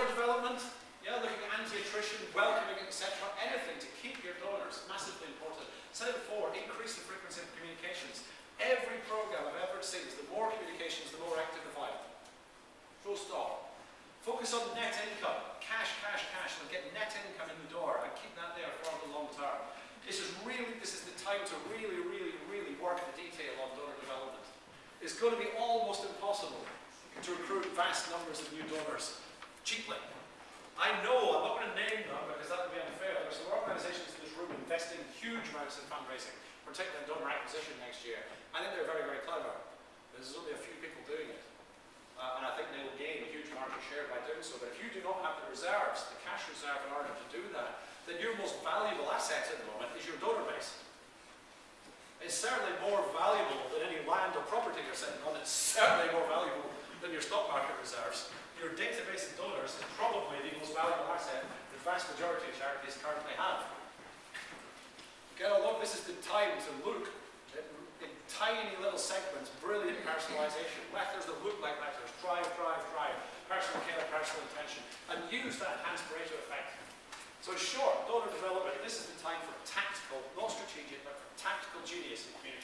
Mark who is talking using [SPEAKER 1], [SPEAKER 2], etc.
[SPEAKER 1] Donor development, yeah, looking at anti-attrition, welcoming, etc. Anything to keep your donors, massively important. Said it before, increase the frequency of communications. Every program I've ever seen is the more communications, the more active the file. Full stop. Focus on net income. Cash, cash, cash, and get net income in the door and keep that there for the long term. This is really, this is the time to really, really, really work the detail on donor development. It's going to be almost impossible to recruit vast numbers of new donors cheaply. I know, I'm not going to name them because that would be unfair. There are some organisations in this room investing huge amounts in fundraising, particularly in donor acquisition next year. I think they're very, very clever. There's only a few people doing it. Uh, and I think they will gain a huge market share by doing so. But if you do not have the reserves, the cash reserve in order to do that, then your most valuable asset at the moment is your donor base. It's certainly more valuable than any land or property you're sitting on. It's certainly more valuable than your stock market reserves your database of donors is probably the most valuable asset the vast majority of charities currently have. Get along, this is the time to look at, in tiny little segments, brilliant personalization, letters that look like letters, drive, drive, drive, personal care, personal attention, and use that enhanced Pareto effect. So short, donor development, this is the time for tactical, not strategic, but for tactical genius in communication.